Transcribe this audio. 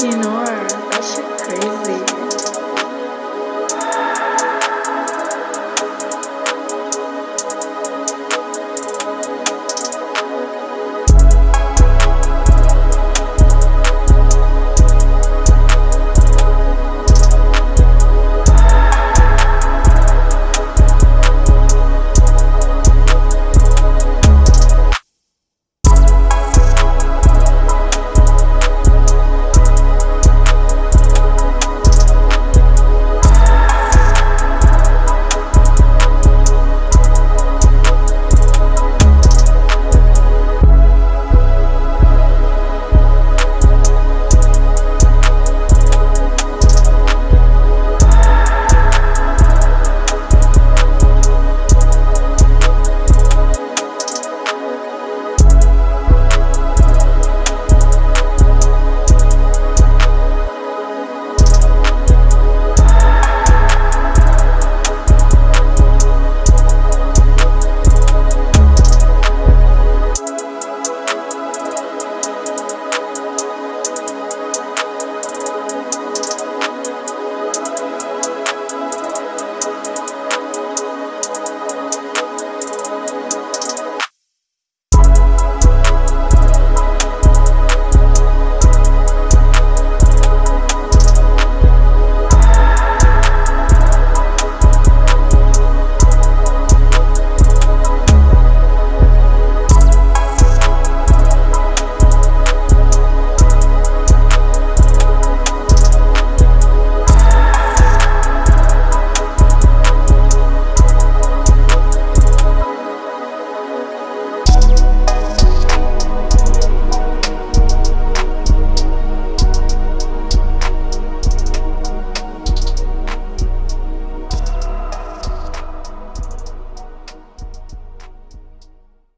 you know